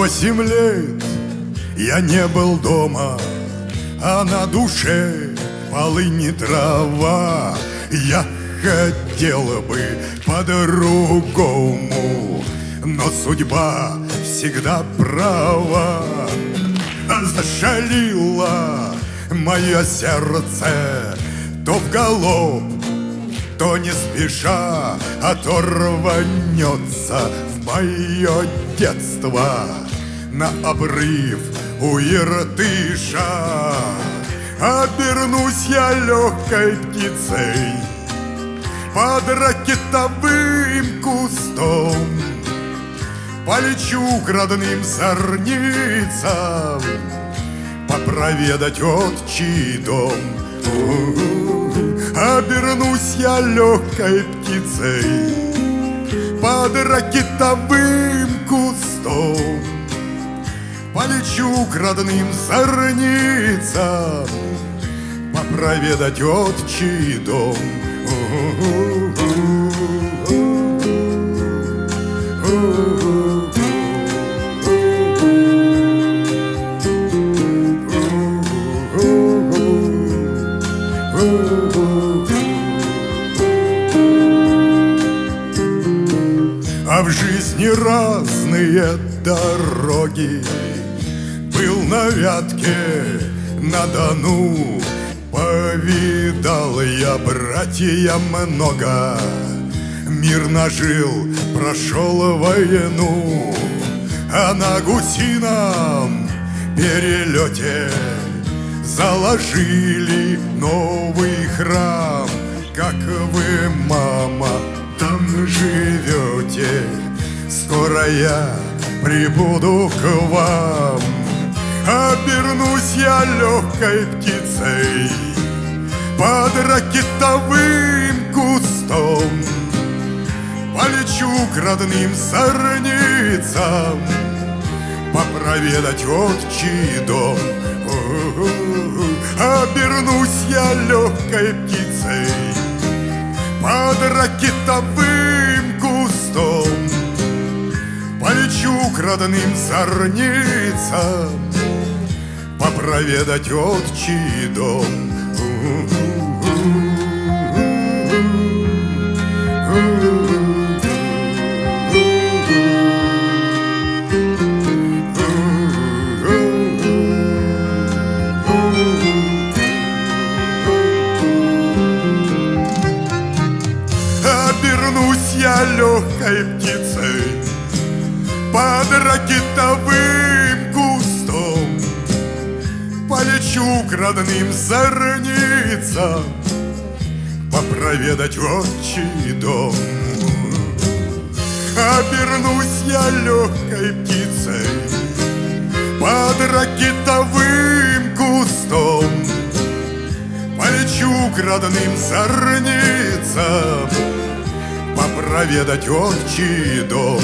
восемь лет я не был дома, а на душе полыни трава. Я хотела бы по-другому, но судьба всегда права. Зашалила мое сердце то в голубь, то не спеша, то рванется в мое детство на обрыв у Иртыша. Обернусь я легкой птицей под ракетовым кустом. Полечу к родным зорницам Попроведать отчий дом. Обернусь я легкой птицей Под ракетовым кустом Полечу к родным зорницам Попроведать отчий дом А в жизни разные дороги. Был на Вятке, на Дону Повидал я, братья, много. Мир нажил, прошел войну А на гусином перелете Заложили новый храм. Как вы, мама, живете Скоро я прибуду к вам. Обернусь я легкой птицей Под ракетовым кустом. Полечу к родным зорницам Попроведать отчий дом. Обернусь я легкой птицей Под ракетовым кустом Полечу к родным зорницам Попроведать отчий дом Обернусь я легкой птицей Под ракетовым кустом. Полечу к родным зорницам Попроведать отчий дом. Обернусь я легкой птицей Под ракетовым кустом. Полечу к родным зорницам Попроведать отчий дом